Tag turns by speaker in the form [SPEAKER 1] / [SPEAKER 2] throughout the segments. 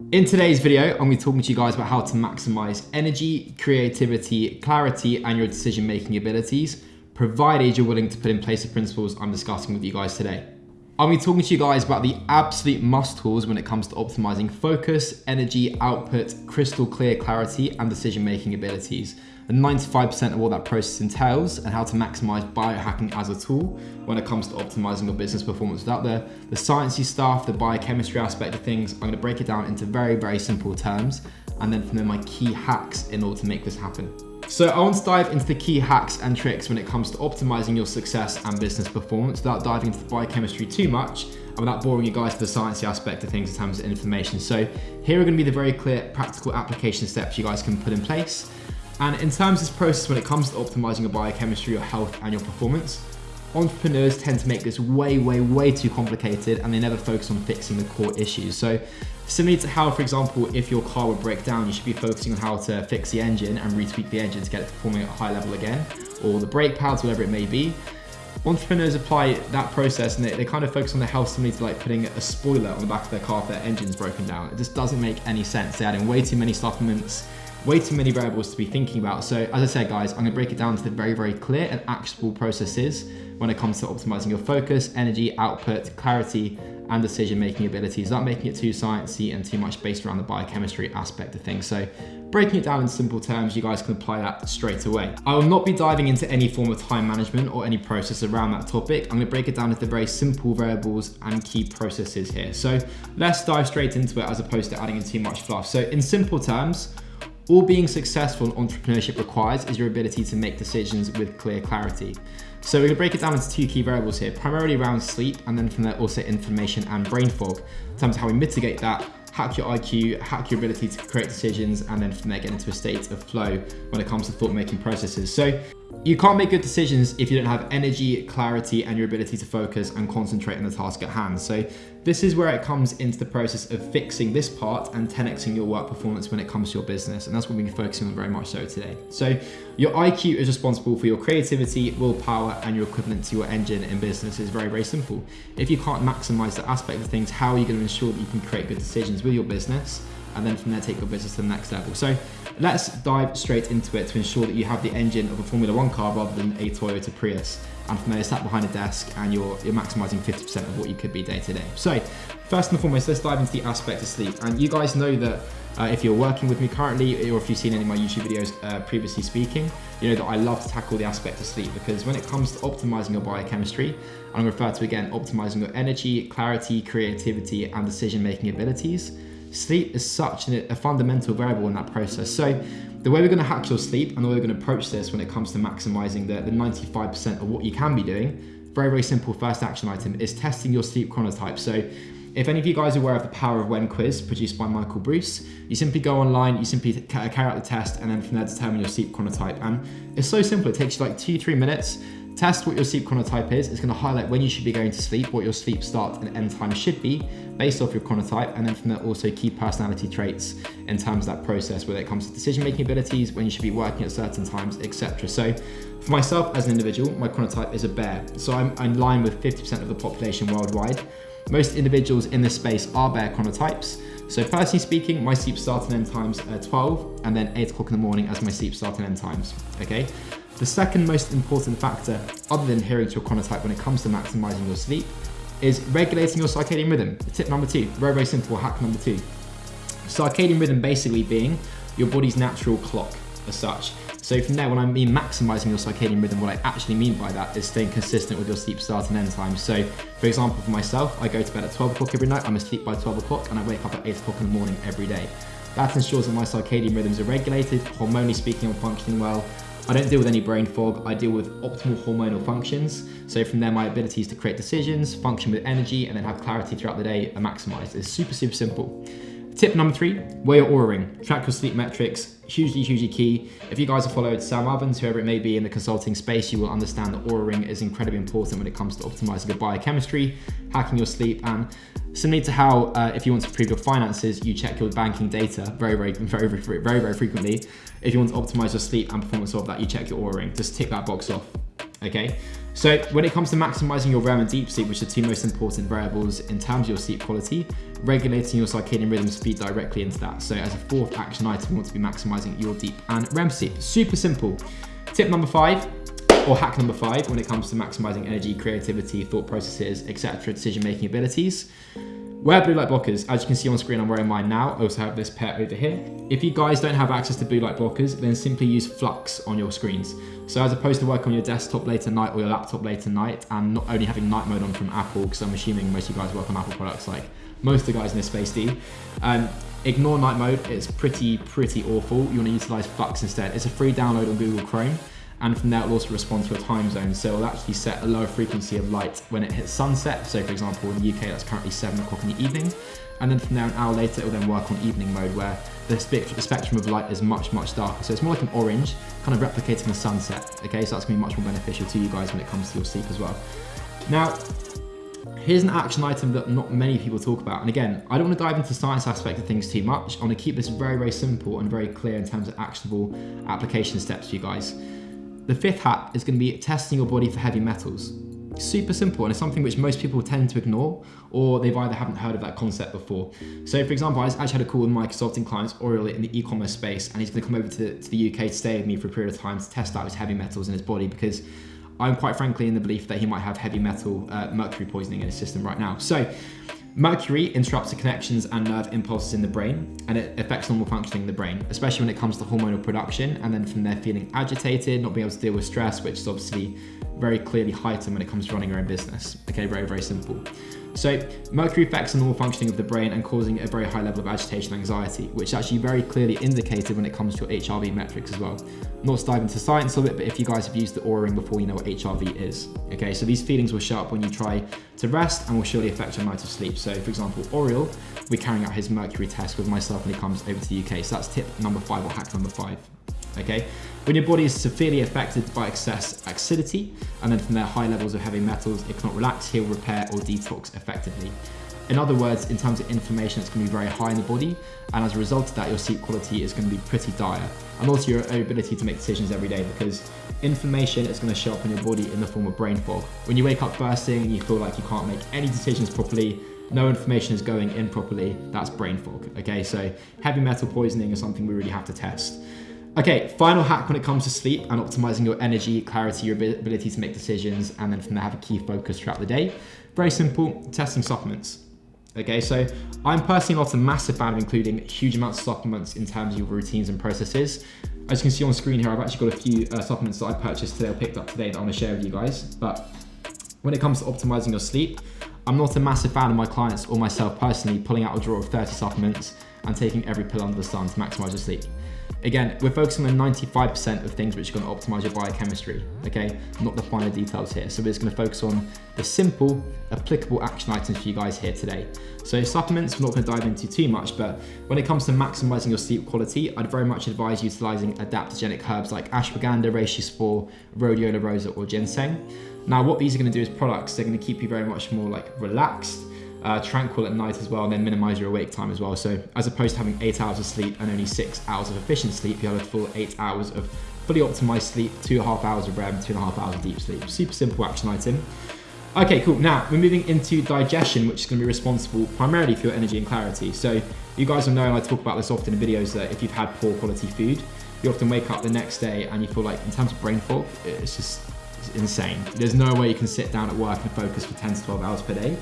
[SPEAKER 1] In today's video, I'm going to be talking to you guys about how to maximize energy, creativity, clarity, and your decision-making abilities, provided you're willing to put in place the principles I'm discussing with you guys today. I'll be talking to you guys about the absolute must tools when it comes to optimizing focus, energy, output, crystal clear clarity, and decision-making abilities and 95% of what that process entails and how to maximize biohacking as a tool when it comes to optimizing your business performance without the, the sciencey stuff, the biochemistry aspect of things. I'm gonna break it down into very, very simple terms and then from there my key hacks in order to make this happen. So I want to dive into the key hacks and tricks when it comes to optimizing your success and business performance without diving into the biochemistry too much and without boring you guys to the sciencey aspect of things in terms of information. So here are gonna be the very clear practical application steps you guys can put in place and in terms of this process, when it comes to optimizing your biochemistry, your health, and your performance, entrepreneurs tend to make this way, way, way too complicated and they never focus on fixing the core issues. So similar to how, for example, if your car would break down, you should be focusing on how to fix the engine and retweak the engine to get it performing at a high level again, or the brake pads, whatever it may be. Entrepreneurs apply that process and they, they kind of focus on the health similar to like putting a spoiler on the back of their car if their engine's broken down. It just doesn't make any sense. They're adding way too many supplements, way too many variables to be thinking about. So as I said, guys, I'm gonna break it down to the very, very clear and actionable processes when it comes to optimizing your focus, energy, output, clarity, and decision-making abilities, not making it too sciencey and too much based around the biochemistry aspect of things. So breaking it down in simple terms, you guys can apply that straight away. I will not be diving into any form of time management or any process around that topic. I'm gonna break it down into very simple variables and key processes here. So let's dive straight into it as opposed to adding in too much fluff. So in simple terms, all being successful in entrepreneurship requires is your ability to make decisions with clear clarity. So we're gonna break it down into two key variables here, primarily around sleep and then from there also information and brain fog. In terms of how we mitigate that, hack your IQ, hack your ability to create decisions, and then from there get into a state of flow when it comes to thought-making processes. So you can't make good decisions if you don't have energy, clarity, and your ability to focus and concentrate on the task at hand. So this is where it comes into the process of fixing this part and 10xing your work performance when it comes to your business. And that's what we're focusing on very much so today. So your IQ is responsible for your creativity, willpower, and your equivalent to your engine in business is very, very simple. If you can't maximize that aspect of things, how are you going to ensure that you can create good decisions with your business and then from there take your business to the next level. So let's dive straight into it to ensure that you have the engine of a Formula One car rather than a Toyota Prius. And from there, sat behind a desk and you're, you're maximizing 50% of what you could be day to day. So first and foremost, let's dive into the aspect of sleep. And you guys know that uh, if you're working with me currently, or if you've seen any of my YouTube videos uh, previously speaking, you know that I love to tackle the aspect of sleep because when it comes to optimizing your biochemistry, I'm going to refer to again optimizing your energy, clarity, creativity, and decision-making abilities Sleep is such a fundamental variable in that process. So the way we're gonna hack your sleep and the way we're gonna approach this when it comes to maximizing the, the 95% of what you can be doing, very, very simple first action item is testing your sleep chronotype. So if any of you guys are aware of the Power of When quiz produced by Michael Breus, you simply go online, you simply carry out the test, and then from there determine your sleep chronotype. And it's so simple, it takes you like two, three minutes. Test what your sleep chronotype is. It's gonna highlight when you should be going to sleep, what your sleep start and end time should be based off your chronotype, and then from there also key personality traits in terms of that process, whether it comes to decision-making abilities, when you should be working at certain times, etc. So for myself as an individual, my chronotype is a bear. So I'm in line with 50% of the population worldwide. Most individuals in this space are bear chronotypes. So personally speaking, my sleep start and end times are 12 and then 8 o'clock in the morning as my sleep start and end times, okay? The second most important factor, other than adhering to your chronotype when it comes to maximizing your sleep, is regulating your circadian rhythm. Tip number two, very, very simple hack number two. Circadian rhythm basically being your body's natural clock as such. So from there, when I mean maximizing your circadian rhythm, what I actually mean by that is staying consistent with your sleep start and end time. So for example, for myself, I go to bed at 12 o'clock every night, I'm asleep by 12 o'clock, and I wake up at 8 o'clock in the morning every day. That ensures that my circadian rhythms are regulated, hormonally speaking, I'm functioning well, I don't deal with any brain fog, I deal with optimal hormonal functions. So from there, my abilities to create decisions, function with energy, and then have clarity throughout the day are maximized. It's super, super simple. Tip number three, wear your Oura ring. Track your sleep metrics, hugely, hugely key. If you guys have followed Sam Ovens, whoever it may be in the consulting space, you will understand that Oura ring is incredibly important when it comes to optimizing your biochemistry, hacking your sleep, and Similarly to how, uh, if you want to improve your finances, you check your banking data very, very, very, very, very, very frequently. If you want to optimize your sleep and performance of that, you check your Oura ring. Just tick that box off. Okay, so when it comes to maximizing your REM and deep sleep, which are two most important variables in terms of your sleep quality, regulating your circadian rhythms feed directly into that. So as a fourth action item, you want to be maximizing your deep and REM sleep. Super simple. Tip number five, or hack number five, when it comes to maximizing energy, creativity, thought processes, etc., decision-making abilities, Wear blue light blockers. As you can see on screen, I'm wearing mine now. I also have this pair over here. If you guys don't have access to blue light blockers, then simply use f.lux on your screens. So as opposed to working on your desktop late at night or your laptop late at night, and not only having night mode on from Apple, because I'm assuming most of you guys work on Apple products like most of the guys in this space do, um, ignore night mode. It's pretty, pretty awful. You want to utilize f.lux instead. It's a free download on Google Chrome and from there it'll also respond to a time zone. So it'll actually set a lower frequency of light when it hits sunset. So for example, in the UK, that's currently seven o'clock in the evening. And then from there, an hour later, it'll then work on evening mode where the, spectrum of light is much, much darker. So it's more like an orange, kind of replicating the sunset. Okay, so that's gonna be much more beneficial to you guys when it comes to your sleep as well. Now, Here's an action item that not many people talk about. And again, I don't want to dive into the science aspect of things too much. I want to keep this very, very simple and very clear in terms of actionable application steps for you guys. The fifth hack is going to be testing your body for heavy metals. Super simple, and it's something which most people tend to ignore, or they've either haven't heard of that concept before. So, for example, I actually had a call with my consulting clients, Oriel, in the e-commerce space, and he's going to come over to the, to the UK to stay with me for a period of time to test out his heavy metals in his body because I'm quite frankly in the belief that he might have heavy metal uh, mercury poisoning in his system right now. So Mercury interrupts the connections and nerve impulses in the brain and it affects normal functioning in the brain, especially when it comes to hormonal production and then from there feeling agitated, not being able to deal with stress, which is obviously very clearly heightened when it comes to running your own business. Okay, very, very simple. So mercury affects the normal functioning of the brain and causing a very high level of agitation and anxiety, which is actually very clearly indicated when it comes to your HRV metrics as well. Not to dive into science of it, but if you guys have used the Oura ring before, you know what HRV is. Okay, so these feelings will show up when you try to rest and will surely affect your night of sleep. So for example, Oriel, we're carrying out his mercury test with myself when he comes over to the UK. So that's tip number five or hack number five okay? When your body is severely affected by excess acidity, and then from there high levels of heavy metals, it cannot relax, heal, repair, or detox effectively. In other words, in terms of inflammation, it's going to be very high in the body, and as a result of that, your sleep quality is going to be pretty dire. And also your ability to make decisions every day, because inflammation is going to show up in your body in the form of brain fog. When you wake up first thing and you feel like you can't make any decisions properly, no information is going in properly, that's brain fog. Okay, so heavy metal poisoning is something we really have to test. Okay, final hack when it comes to sleep and optimizing your energy, clarity, your ability to make decisions, and then from there have a key focus throughout the day. Very simple, testing supplements. Okay, so I'm personally not a massive fan of including huge amounts of supplements in terms of your routines and processes. As you can see on screen here, I've actually got a few uh, supplements that I purchased today or picked up today that I want to share with you guys. But when it comes to optimizing your sleep, I'm not a massive fan of my clients or myself personally pulling out a drawer of 30 supplements and taking every pill under the sun to maximize your sleep. Again, we're focusing on 95% of things which are going to optimize your biochemistry, okay? Not the finer details here. So we're just going to focus on the simple, applicable action items for you guys here today. So supplements, we're not going to dive into too much, but when it comes to maximizing your sleep quality, I'd very much advise utilizing adaptogenic herbs like ashwagandha, reishi spore, rhodiola rosea, or ginseng. Now, what these are going to do is products, they're going to keep you very much more like relaxed, uh, tranquil at night as well, and then minimize your awake time as well. So as opposed to having eight hours of sleep and only six hours of efficient sleep, you have a full eight hours of fully optimized sleep, two and a half hours of REM, two and a half hours of deep sleep. Super simple action item. Okay, cool. Now we're moving into digestion, which is going to be responsible primarily for your energy and clarity. So you guys will know, and I talk about this often in videos, that if you've had poor quality food, you often wake up the next day and you feel like, in terms of brain fog, it's just it's insane. There's no way you can sit down at work and focus for 10 to 12 hours per day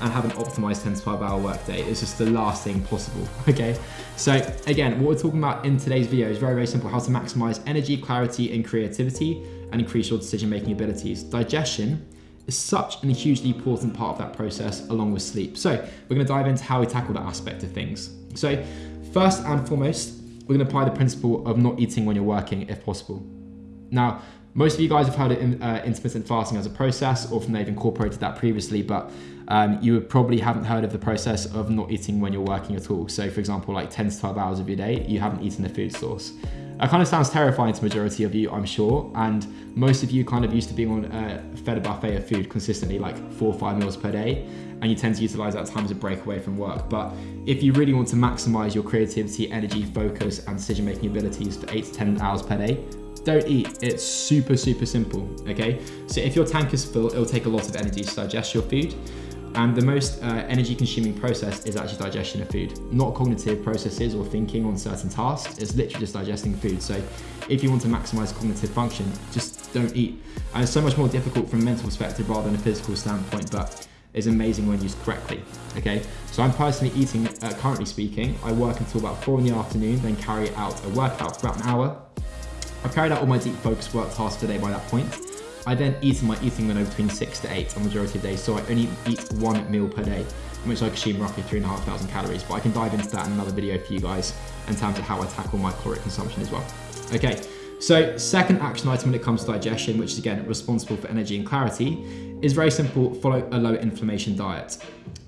[SPEAKER 1] and have an optimized 10 to 12 hour workday. It's just the last thing possible, okay? So again, what we're talking about in today's video is very, very simple, how to maximize energy, clarity, and creativity and increase your decision-making abilities. Digestion is such a hugely important part of that process along with sleep. So we're gonna dive into how we tackle that aspect of things. So first and foremost, we're gonna apply the principle of not eating when you're working if possible. Now, most of you guys have heard of uh, intermittent fasting as a process or from they've incorporated that previously, but um, you probably haven't heard of the process of not eating when you're working at all. So for example, like 10 to 12 hours of your day, you haven't eaten a food source. That kind of sounds terrifying to majority of you, I'm sure. And most of you kind of used to being on uh, fed a buffet of food consistently, like four or five meals per day. And you tend to utilize that time as a break away from work. But if you really want to maximize your creativity, energy, focus, and decision making abilities for eight to 10 hours per day, don't eat. It's super, super simple, okay? So if your tank is full, it'll take a lot of energy to digest your food. And the most uh, energy consuming process is actually digestion of food, not cognitive processes or thinking on certain tasks. It's literally just digesting food. So if you want to maximize cognitive function, just don't eat. And it's so much more difficult from a mental perspective rather than a physical standpoint, but is amazing when used correctly. Okay, so I'm personally eating, uh, currently speaking, I work until about four in the afternoon, then carry out a workout for about an hour. I've carried out all my deep focus work tasks today by that point. I then eat my eating window between six to eight on the majority of days, so I only eat one meal per day, which I consume roughly three and a half thousand calories, but I can dive into that in another video for you guys in terms of how I tackle my caloric consumption as well. Okay, so second action item when it comes to digestion, which is again responsible for energy and clarity, is very simple, follow a low inflammation diet.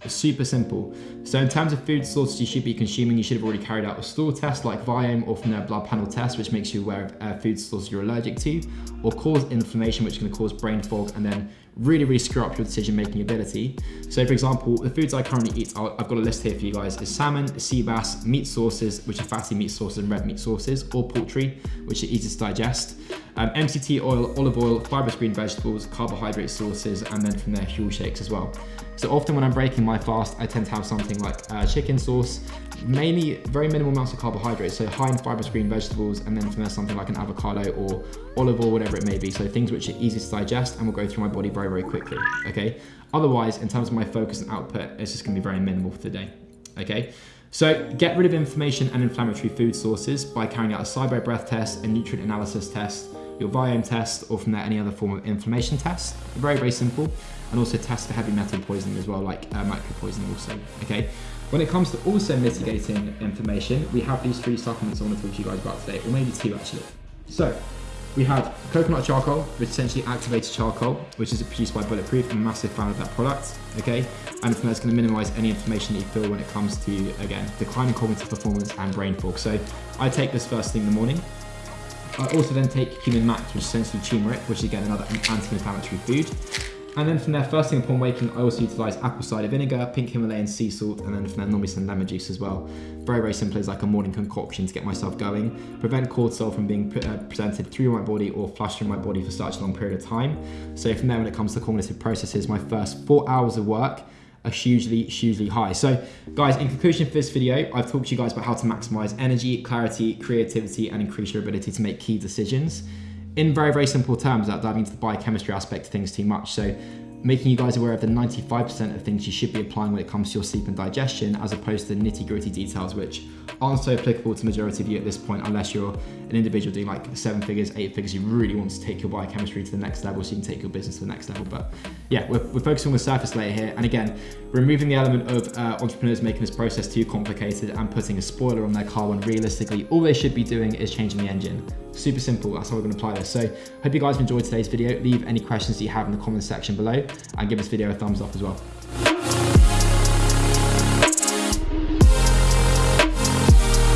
[SPEAKER 1] Super simple. So in terms of food sources you should be consuming, you should have already carried out a stool test like Viome or from their blood panel test, which makes you aware of uh, food sources you're allergic to, or cause inflammation, which can cause brain fog and then really, really screw up your decision-making ability. So for example, the foods I currently eat, I've got a list here for you guys, is salmon, sea bass, meat sources, which are fatty meat sources and red meat sources, or poultry, which are easy to digest, um, MCT oil, olive oil, fibrous green vegetables, carbohydrate sources, and then from there, fuel shakes as well. So often when I'm breaking my fast, I tend to have something like uh, chicken sauce, mainly very minimal amounts of carbohydrates, so high in fibrous green vegetables, and then from there something like an avocado or olive oil, whatever it may be. So things which are easy to digest and will go through my body very, very quickly, okay? Otherwise, in terms of my focus and output, it's just gonna be very minimal for the day, okay? So get rid of inflammation and inflammatory food sources by carrying out a SIBO breath test, a nutrient analysis test, your Viome test, or from there any other form of inflammation test. Very, very simple. And also test for heavy metal poisoning as well, like uh, micro poisoning also, okay? When it comes to also mitigating inflammation, we have these three supplements I want to talk to you guys about today, or maybe two actually. So, we have coconut charcoal, which essentially activated charcoal, which is produced by Bulletproof. I'm a massive fan of that product, okay? And it's gonna minimize any inflammation that you feel when it comes to, again, declining cognitive performance and brain fog. So I take this first thing in the morning. I also then take Human Max, which is essentially turmeric, which is again another anti-inflammatory food. And then from there, first thing upon waking, I also utilize apple cider vinegar, pink Himalayan sea salt, and then from there, normally some lemon juice as well. Very, very simple as like a morning concoction to get myself going. Prevent cortisol from being uh, presented through my body or flushed through my body for such a long period of time. So from there, when it comes to cognitive processes, my first four hours of work are hugely, hugely high. So guys, in conclusion for this video, I've talked to you guys about how to maximize energy, clarity, creativity, and increase your ability to make key decisions. In very, very simple terms, without diving into the biochemistry aspect of things too much. So making you guys aware of the 95% of things you should be applying when it comes to your sleep and digestion, as opposed to the nitty gritty details, which aren't so applicable to majority of you at this point, unless you're an individual doing like seven figures, eight figures, you really want to take your biochemistry to the next level so you can take your business to the next level. But yeah, we're, we're focusing on the surface layer here. And again, removing the element of uh, entrepreneurs making this process too complicated and putting a spoiler on their car when realistically all they should be doing is changing the engine. Super simple, that's how we're gonna apply this. So hope you guys enjoyed today's video. Leave any questions that you have in the comments section below and give this video a thumbs up as well.